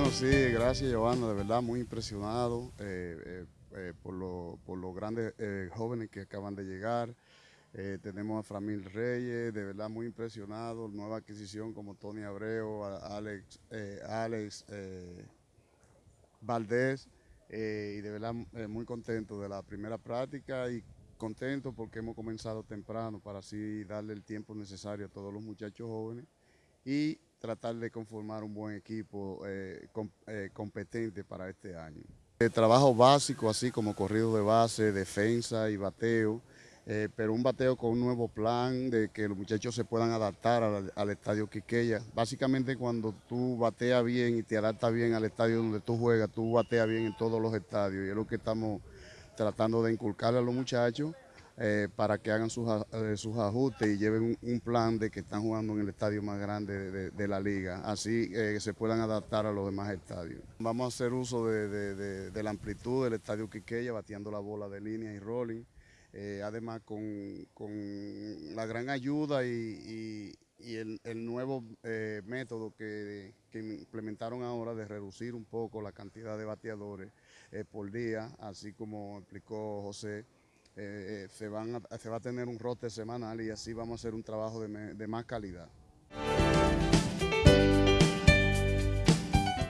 Bueno, sí, gracias Giovanna, de verdad muy impresionado eh, eh, por, los grandes jóvenes que acaban de llegar. tenemos a Framil Reyes, de verdad muy impresionado, nueva adquisición como Tony Abreu, Alex, Alex Valdés, y de verdad muy contento de la primera práctica y contento porque hemos comenzado temprano para así darle el tiempo necesario a todos los muchachos jóvenes y tratar de conformar un buen equipo eh, eh, competente para este año. El trabajo básico, así como corrido de base, defensa y bateo, eh, pero un bateo con un nuevo plan de que los muchachos se puedan adaptar al, al, estadio Quiqueya. Básicamente cuando tú bateas bien y te adaptas bien al estadio donde tú juegas, tú bateas bien en todos los estadios y es lo que estamos tratando de inculcarle a los muchachos eh, para que hagan sus, eh, ajustes y lleven un, plan de que están jugando en el estadio más grande de, la liga, así que eh, se puedan adaptar a los demás estadios. Vamos a hacer uso de, la amplitud del estadio Quiqueya, bateando la bola de línea y rolling, además con, la gran ayuda y, el, nuevo método que, implementaron ahora de reducir un poco la cantidad de bateadores eh, por día, así como explicó José. Eh, eh, se, van se va a tener un rote semanal y así vamos a hacer un trabajo de, de más calidad.